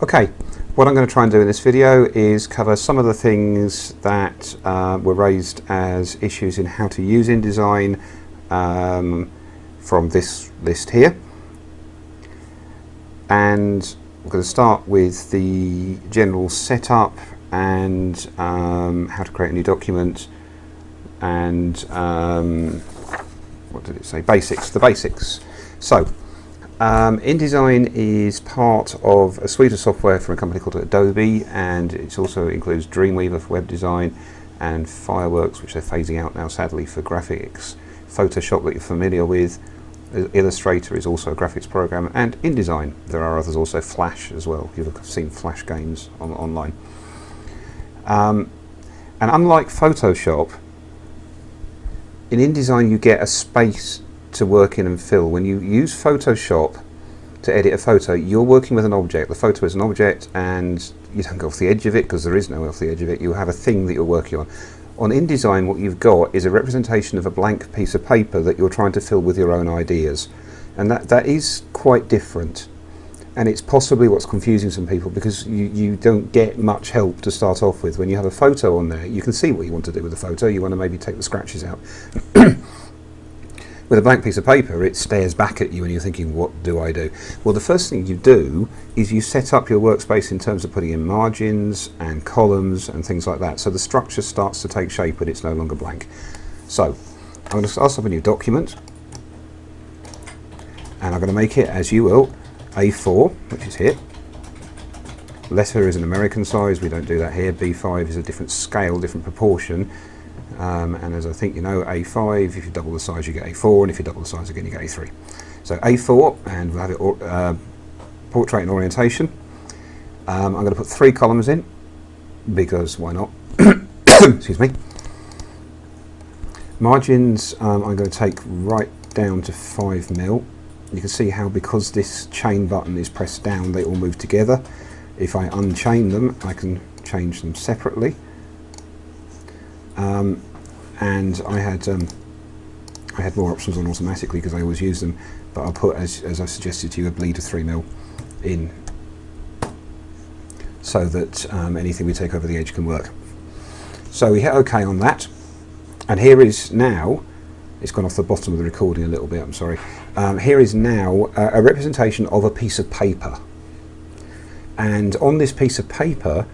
Okay, what I'm going to try and do in this video is cover some of the things that uh, were raised as issues in how to use InDesign um, from this list here. And we're going to start with the general setup and um, how to create a new document and um, what did it say? Basics, the basics. So, um, InDesign is part of a suite of software from a company called Adobe and it also includes Dreamweaver for web design and Fireworks which they're phasing out now sadly for graphics, Photoshop that you're familiar with, Illustrator is also a graphics program and InDesign. There are others also, Flash as well, you've seen Flash games on, online. Um, and unlike Photoshop, in InDesign you get a space to work in and fill. When you use Photoshop to edit a photo, you're working with an object. The photo is an object and you don't go off the edge of it because there is no off the edge of it. You have a thing that you're working on. On InDesign, what you've got is a representation of a blank piece of paper that you're trying to fill with your own ideas. And that, that is quite different. And it's possibly what's confusing some people because you, you don't get much help to start off with. When you have a photo on there, you can see what you want to do with the photo. You want to maybe take the scratches out. With a blank piece of paper, it stares back at you and you're thinking, what do I do? Well, the first thing you do is you set up your workspace in terms of putting in margins and columns and things like that. So the structure starts to take shape when it's no longer blank. So I'm going to start up a new document and I'm going to make it, as you will, A4, which is here. Letter is an American size, we don't do that here. B5 is a different scale, different proportion. Um, and as I think you know, A5, if you double the size you get A4, and if you double the size again you get A3. So A4, and we'll have it uh, portrait and orientation. Um, I'm going to put three columns in, because why not? Excuse me. Margins um, I'm going to take right down to 5 mil. You can see how because this chain button is pressed down they all move together. If I unchain them I can change them separately. Um, and I had um, I had more options on automatically because I always use them but I'll put as, as I suggested to you a bleed of 3 mil in so that um, anything we take over the edge can work. So we hit OK on that. And here is now it's gone off the bottom of the recording a little bit I'm sorry. Um, here is now a, a representation of a piece of paper. And on this piece of paper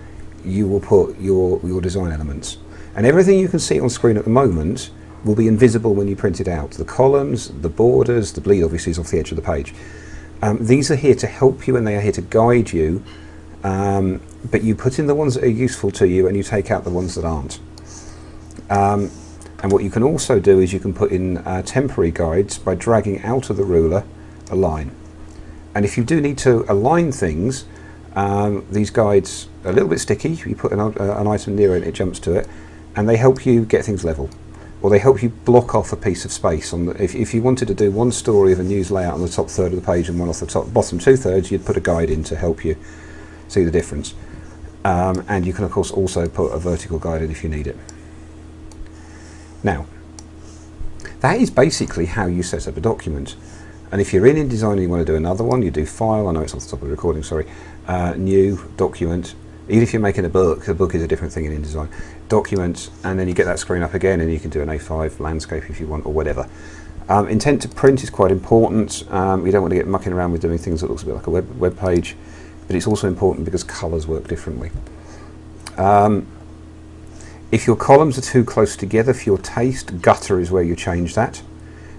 you will put your your design elements and everything you can see on screen at the moment will be invisible when you print it out. The columns, the borders, the bleed obviously is off the edge of the page. Um, these are here to help you and they are here to guide you, um, but you put in the ones that are useful to you and you take out the ones that aren't. Um, and what you can also do is you can put in uh, temporary guides by dragging out of the ruler a line. And if you do need to align things, um, these guides are a little bit sticky. You put an, uh, an item near it, it jumps to it and they help you get things level or they help you block off a piece of space. On the, if, if you wanted to do one story of a news layout on the top third of the page and one off the top bottom two thirds, you'd put a guide in to help you see the difference. Um, and you can of course also put a vertical guide in if you need it. Now, that is basically how you set up a document. And if you're in InDesign and you want to do another one, you do File, I know it's off the top of the recording, sorry, uh, New, Document, even if you're making a book, a book is a different thing in InDesign, document, and then you get that screen up again and you can do an A5 landscape if you want or whatever. Um, intent to print is quite important. Um, you don't want to get mucking around with doing things that looks a bit like a web, web page, but it's also important because colours work differently. Um, if your columns are too close together for your taste, gutter is where you change that.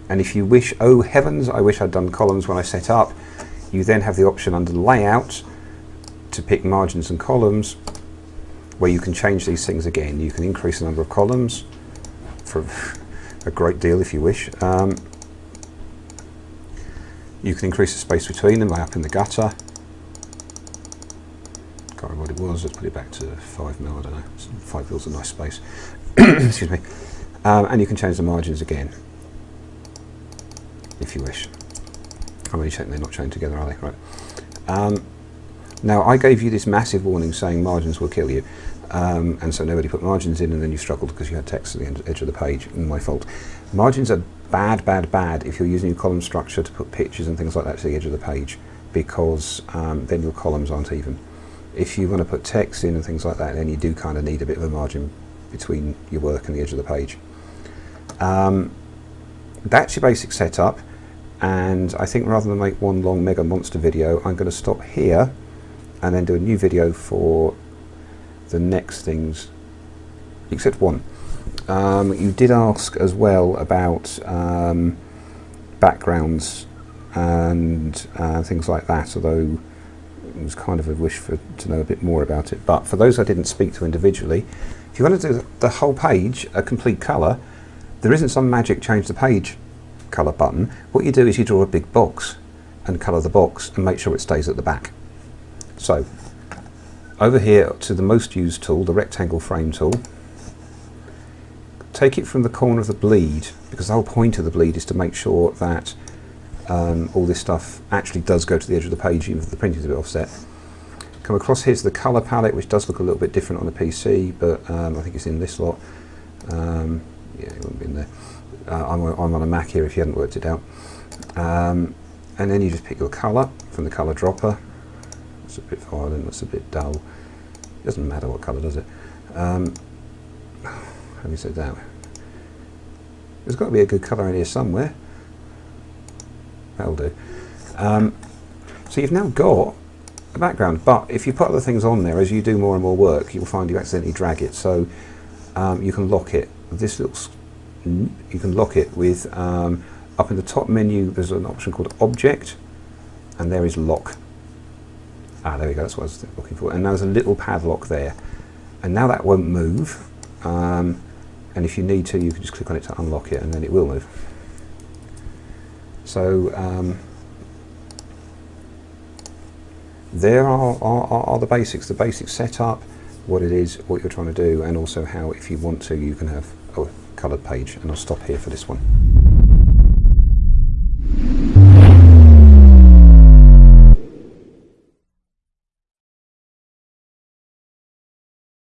And if you wish, oh heavens, I wish I'd done columns when I set up, you then have the option under layout to pick margins and columns where you can change these things again. You can increase the number of columns for a great deal if you wish. Um, you can increase the space between them by up in the gutter. Can't remember what it was, let's put it back to 5 mil, I don't know. 5 mil's a nice space. Excuse me. Um, and you can change the margins again if you wish. I'm only checking they're not chained together, are they? Right. Um, now I gave you this massive warning saying margins will kill you. Um, and so nobody put margins in and then you struggled because you had text at the edge of the page, my fault. Margins are bad, bad, bad if you're using your column structure to put pictures and things like that to the edge of the page because um, then your columns aren't even. If you want to put text in and things like that, then you do kind of need a bit of a margin between your work and the edge of the page. Um, that's your basic setup and I think rather than make one long mega monster video I'm going to stop here and then do a new video for the next things except one. Um, you did ask as well about um, backgrounds and uh, things like that although it was kind of a wish for to know a bit more about it but for those I didn't speak to individually if you want to do the whole page a complete colour there isn't some magic change the page colour button. What you do is you draw a big box and colour the box and make sure it stays at the back. So over here to the most used tool, the rectangle frame tool, take it from the corner of the bleed because the whole point of the bleed is to make sure that um, all this stuff actually does go to the edge of the page even if the printing is a bit offset. Come across here's the colour palette which does look a little bit different on the PC but um, I think it's in this lot. Um, yeah, it wouldn't be in there. Uh, I'm, I'm, on a Mac here if you hadn't worked it out. Um, and then you just pick your colour from the colour dropper. That's a bit violent, that's a bit dull. It doesn't matter what colour, does it? Um, having said that, there's got to be a good colour in here somewhere. That'll do. Um, so you've now got a background, but if you put other things on there, as you do more and more work, you'll find you accidentally drag it. So um, you can lock it. This looks you can lock it with, um, up in the top menu there's an option called object and there is lock. Ah, there we go, that's what I was looking for. And now there's a little padlock there. And now that won't move. Um, and if you need to, you can just click on it to unlock it and then it will move. So um, there are, are, are the basics, the basic setup, what it is, what you're trying to do, and also how, if you want to, you can have a coloured page. And I'll stop here for this one.